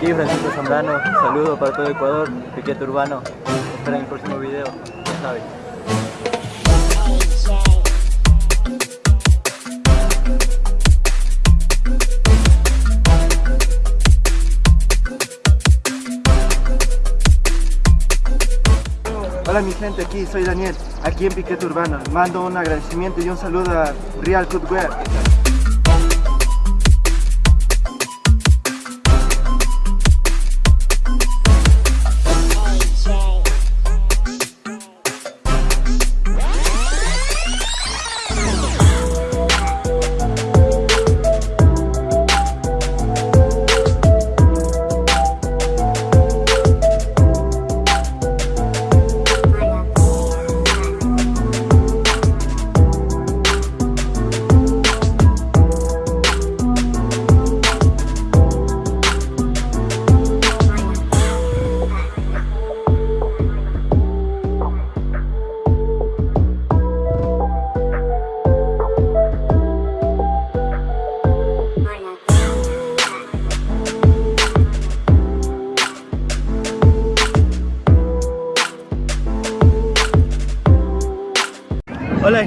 Aquí Francisco Zambrano, saludo para todo Ecuador, piquete urbano. Esperen el próximo video, ya saben. Hola mi gente, aquí soy Daniel, aquí en Piquete Urbano. Mando un agradecimiento y un saludo a Real Footwear.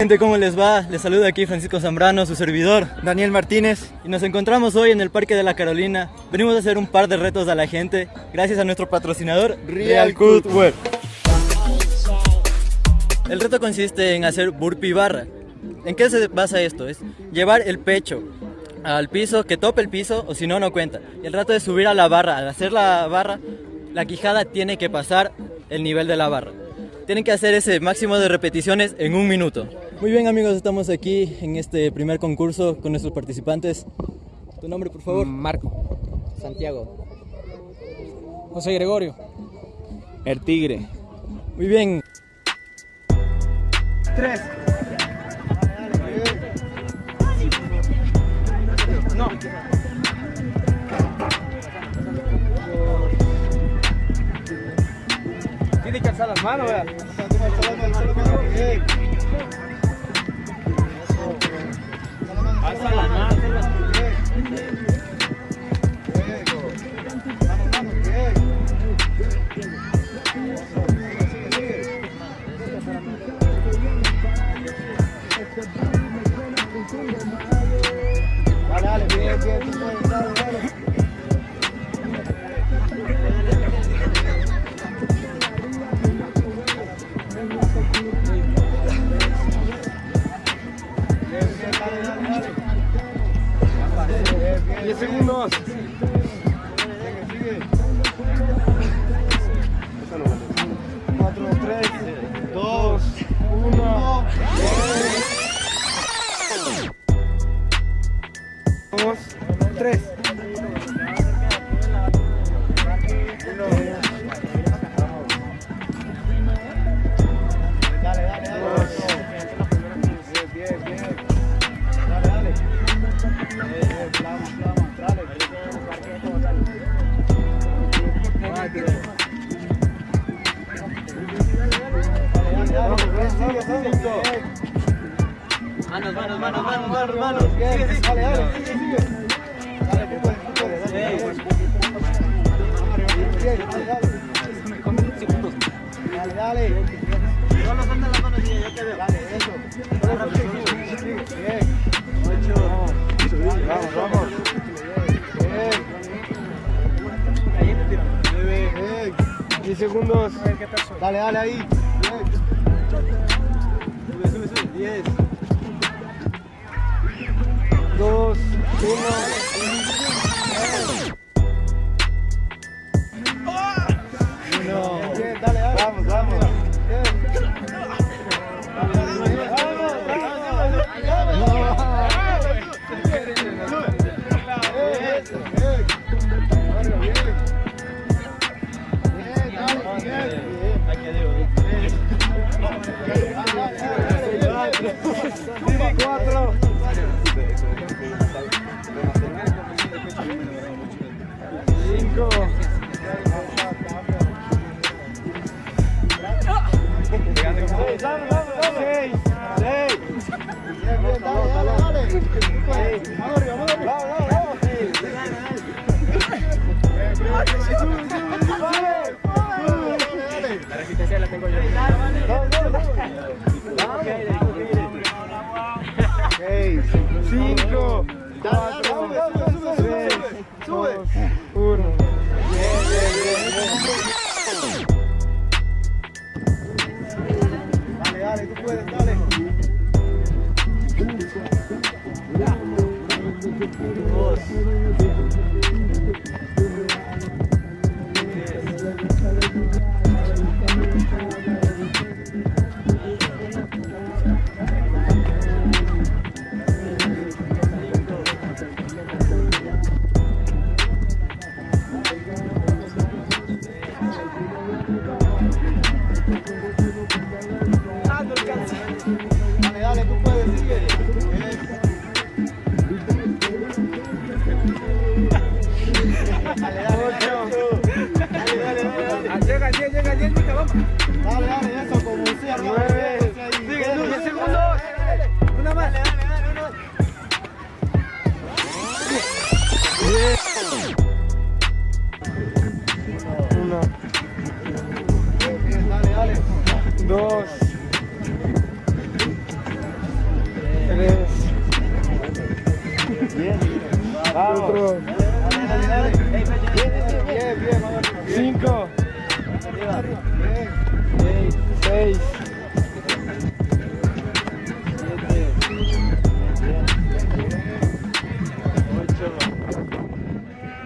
Gente, ¿cómo les va? Les saluda aquí Francisco Zambrano, su servidor. Daniel Martínez. Y nos encontramos hoy en el Parque de la Carolina. Venimos a hacer un par de retos a la gente, gracias a nuestro patrocinador Real Footwear. El reto consiste en hacer burpee barra. ¿En qué se basa esto? Es llevar el pecho al piso, que tope el piso, o si no, no cuenta. El reto es subir a la barra. Al hacer la barra, la quijada tiene que pasar el nivel de la barra. Tienen que hacer ese máximo de repeticiones en un minuto. Muy bien amigos, estamos aquí en este primer concurso con nuestros participantes. ¿Tu nombre, por favor? Marco. Santiago. José Gregorio. El Tigre. Muy bien. Tres. No. Tiene que las manos, vea. 10 segundos. Sigue, sigue. Cuatro, tres, dos, uno. Dos, tres. Manos, manos, manos, manos, manos, manos. Dale, dale, sigue, sigue. Dale, tú puedes, tú puedes, dale. Bien, dale, dale. Dale, dale. Solo de las manos y ya te veo. Dale, eso. Sigue, sigue, sigue. Bien. Ocho. Vamos, vamos. Bien. Nueve. Bien. 10 segundos. Dale, dale ahí. Bien. Sube, sube, sube. 10. 2, 1. Uno.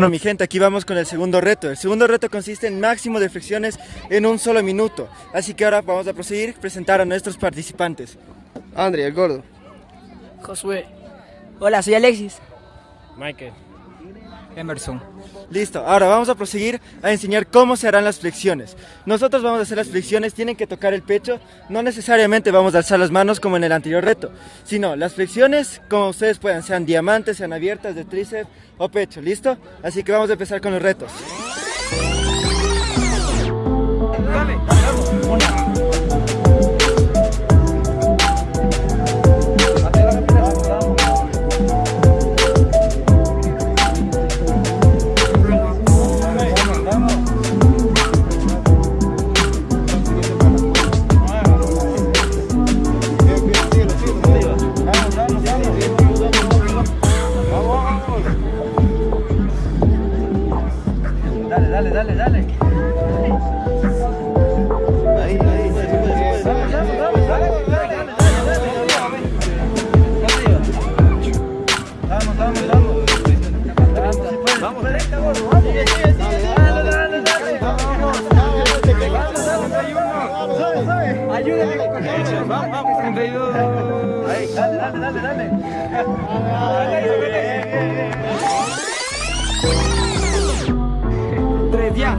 Bueno, mi gente, aquí vamos con el segundo reto. El segundo reto consiste en máximo de flexiones en un solo minuto. Así que ahora vamos a proseguir a presentar a nuestros participantes. André, el gordo. Josué. Hola, soy Alexis. Michael. Emerson. Listo, ahora vamos a proseguir a enseñar cómo se harán las flexiones. Nosotros vamos a hacer las flexiones, tienen que tocar el pecho, no necesariamente vamos a alzar las manos como en el anterior reto, sino las flexiones como ustedes puedan, sean diamantes, sean abiertas de tríceps o pecho, ¿listo? Así que vamos a empezar con los retos. Ahí, dale, dale, dale, dale. Tres, ya.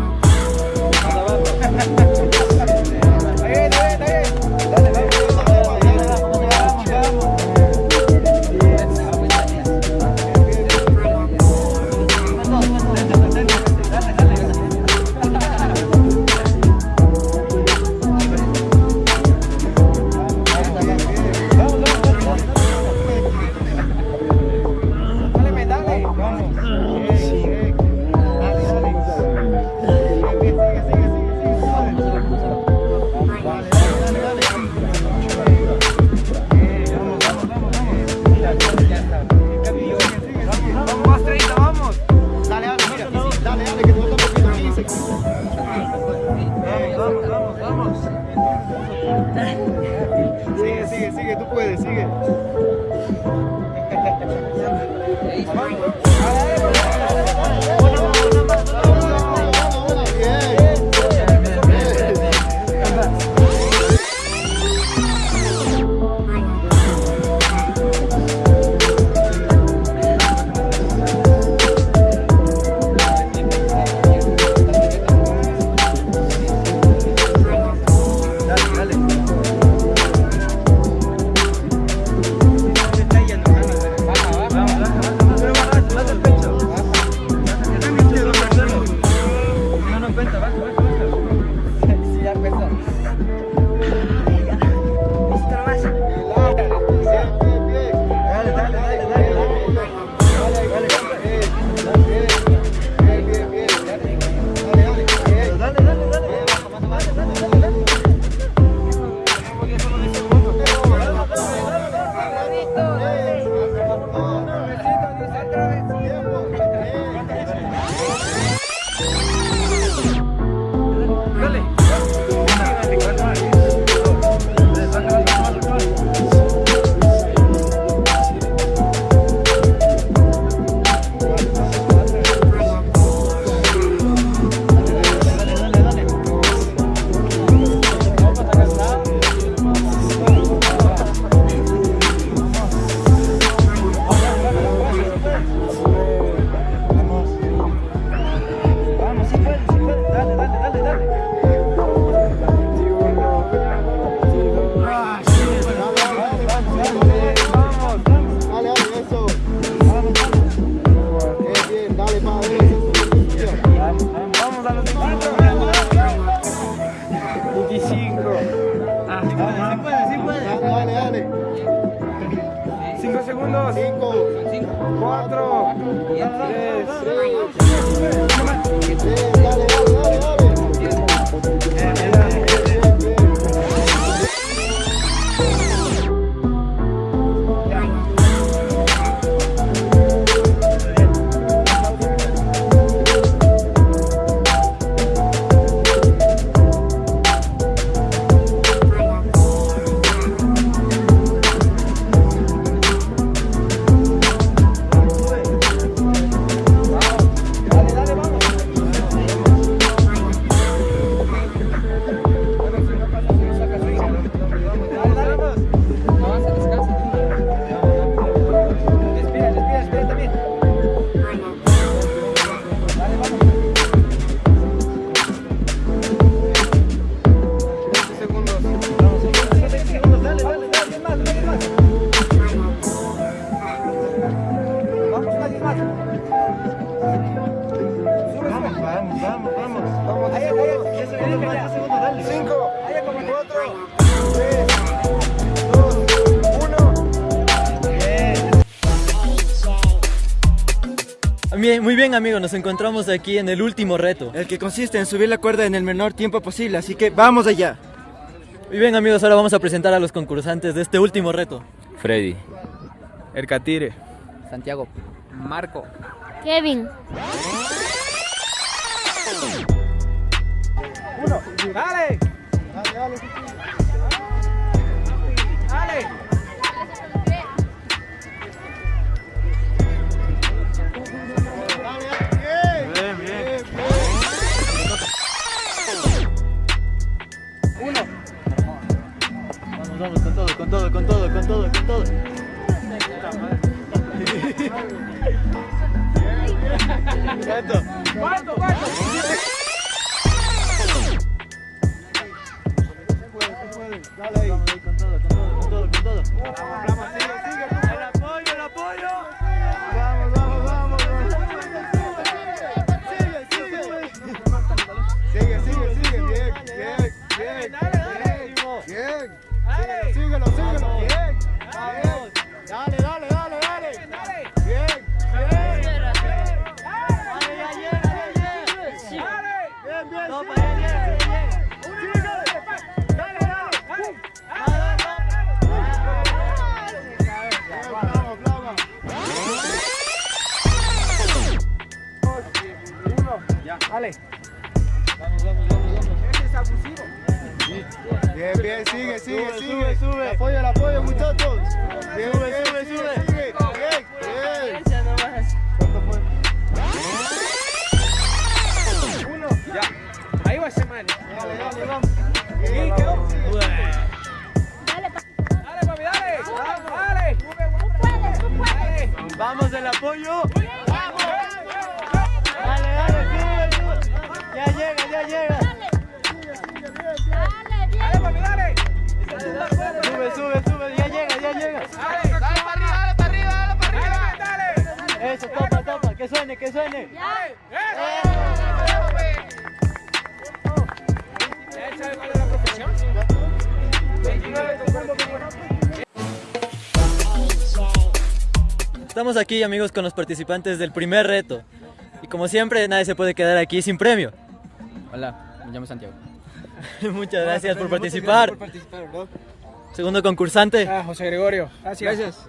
segundos. 5, 4, 3, 2, 1. Bien. Muy bien amigos, nos encontramos aquí en el último reto. El que consiste en subir la cuerda en el menor tiempo posible, así que vamos allá. Muy bien amigos, ahora vamos a presentar a los concursantes de este último reto. Freddy. Ercatire. Santiago. Marco. Kevin. Dale. Dale, dale. Dale. Vamos, con todo, con todo, con todo, con todo, con todo. ¿Cuánto? ¿Cuánto, cuánto? Dale ahí con todo, con todo, con todo, con todo. Dale. Vamos, vamos, vamos, vamos. Ese es abusivo. Bien, bien, sigue, sigue, Sube, sigue. sube, sube. El apoyo, el apoyo, muchachos. Bien, Sube, bien, sube, sigue, sube. sigue. Bien, bien. Dale, dale, vamos. Dale, Dale, dale. Dale. Dale. Apoyo. Vamos. Dale, dale, sube, sube. Ya llega, ya llega. Dale. Dale. Dale, papi, dale. Sube, sube, sube. Ya llega, ya llega. Dale. Dale para arriba, dale para arriba, dale para arriba. Dale. Eso, topa, topa. Que suene, que suene. Ya. ¿Ya Estamos aquí, amigos, con los participantes del primer reto. Y como siempre, nadie se puede quedar aquí sin premio. Hola, me llamo Santiago. Muchas gracias por participar. Segundo concursante. Ah, José Gregorio. Gracias.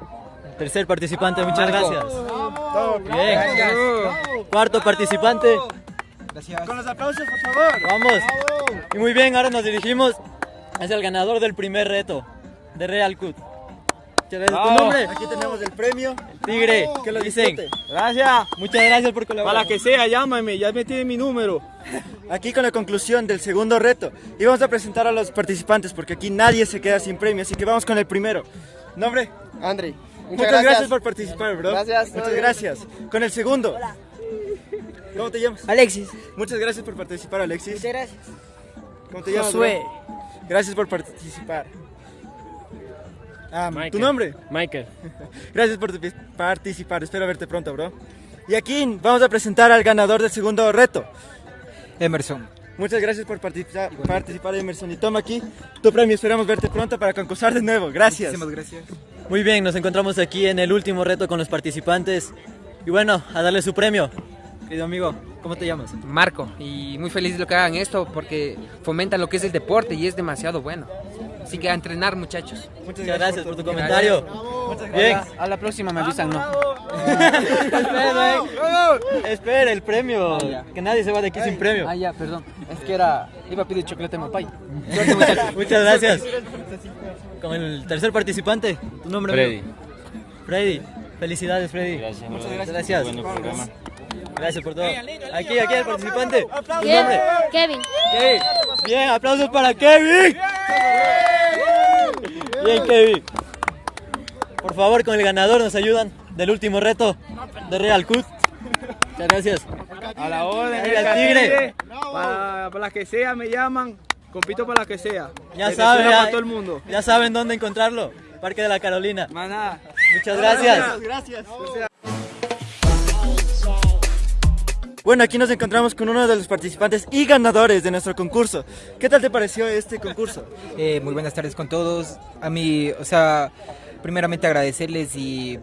Tercer participante, muchas Marco. gracias. Bien. Gracias. Cuarto participante. Con los aplausos, por favor. Vamos. Vamos. Y muy bien, ahora nos dirigimos hacia el ganador del primer reto de Real Cut. ¿Tu nombre? Aquí tenemos el premio. Tigre. Que lo dicen. Gracias. Muchas gracias por colaborar. Para que sea, llámame, ya me tiene mi número. Aquí con la conclusión del segundo reto. Y vamos a presentar a los participantes porque aquí nadie se queda sin premio. Así que vamos con el primero. ¿Nombre? André. Muchas, gracias. por participar, bro. Gracias, Muchas gracias. Con el segundo. ¿Cómo te llamas? Alexis. Muchas gracias por participar, Alexis. Muchas gracias. ¿Cómo te llamas? Josué. bro? Gracias por participar. Ah, ¿Tu Michael. nombre? Michael. Gracias por participar. Espero verte pronto, bro. Y aquí vamos a presentar al ganador del segundo reto. Emerson. Muchas gracias por participar, participar Emerson. Y toma aquí tu premio. Esperamos verte pronto para concursar de nuevo. Gracias. gracias. Muy bien, nos encontramos aquí en el último reto con los participantes. Y bueno, a darle su premio. Querido amigo, ¿cómo te llamas? Marco, y muy feliz de lo que hagan esto porque fomentan lo que es el deporte y es demasiado bueno. Así que a entrenar muchachos. Muchas Muchas gracias por tu comentario. Bien. A la próxima me avisan, ¿no? Espera, eh. Espera, el premio. Que nadie se va de aquí sin premio. Ah, ya, perdón. Es que era. Iba a pedir chocolate mapay. Muchas gracias. Con el tercer participante, tu nombre. Freddy. amigo? Freddy. Felicidades, Freddy. Gracias, Muchas bro. gracias. Gracias por todo. Aquí, aquí el participante. Tu nombre. Kevin. Kevin. Bien, aplausos para Kevin. Bien, Kevin. Por favor, con el ganador nos ayudan del último reto de Real Cut. Muchas gracias. A la orden, el tigre. Para, para las que sea me llaman. Compito para las que sea. Ya Que saben, ya, todo el mundo. ya saben dónde encontrarlo. Parque de la Carolina. Nada. Muchas gracias. Gracias. Bueno, aquí nos encontramos con uno de los participantes y ganadores de nuestro concurso. ¿Qué tal te pareció este concurso? Eh, muy buenas tardes con todos. A mí, o sea, primeramente agradecerles y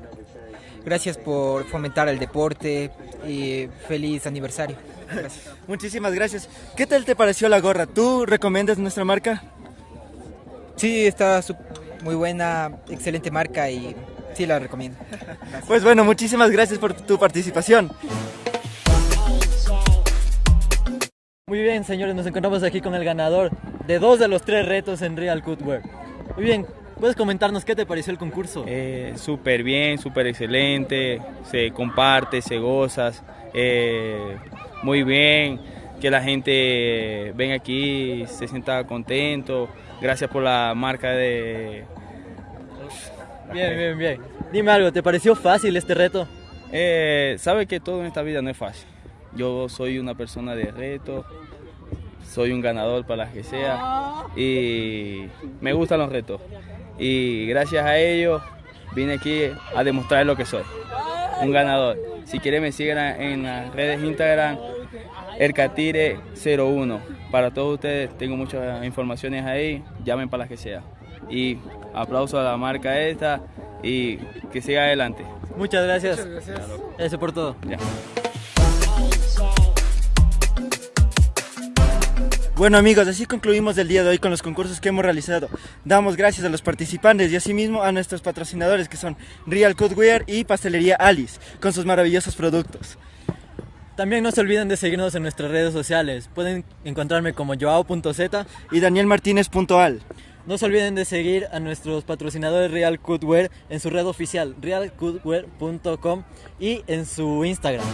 gracias por fomentar el deporte y feliz aniversario. Gracias. Muchísimas gracias. ¿Qué tal te pareció la gorra? ¿Tú recomiendas nuestra marca? Sí, está muy buena, excelente marca y sí la recomiendo. Pues bueno, muchísimas gracias por tu participación. Muy bien, señores, nos encontramos aquí con el ganador de dos de los tres retos en Real Cutwear. Muy bien, ¿puedes comentarnos qué te pareció el concurso? Eh, súper bien, súper excelente. Se comparte, se goza. eh, muy bien. Que la gente venga aquí, se sienta contento. Gracias por la marca de. Bien, bien, bien. Dime algo, ¿te pareció fácil este reto? Eh, Sabe que todo en esta vida no es fácil. Yo soy una persona de reto, soy un ganador para las que sea y me gustan los retos. Y gracias a ello vine aquí a demostrar lo que soy, un ganador. Si quieren me siguen en las redes Instagram, Ercatire01. Para todos ustedes tengo muchas informaciones ahí, llamen para las que sea. Y aplauso a la marca esta y que siga adelante. Muchas gracias. Eso por todo. Ya. Bueno amigos, así concluimos el día de hoy con los concursos que hemos realizado. Damos gracias a los participantes y asimismo a nuestros patrocinadores que son Real Cutwear y Pastelería Alice con sus maravillosos productos. También no se olviden de seguirnos en nuestras redes sociales. Pueden encontrarme como joao.z. Y danielmartinez.al. No se olviden de seguir a nuestros patrocinadores Real Cutwear en su red oficial realcutwear.com y en su Instagram.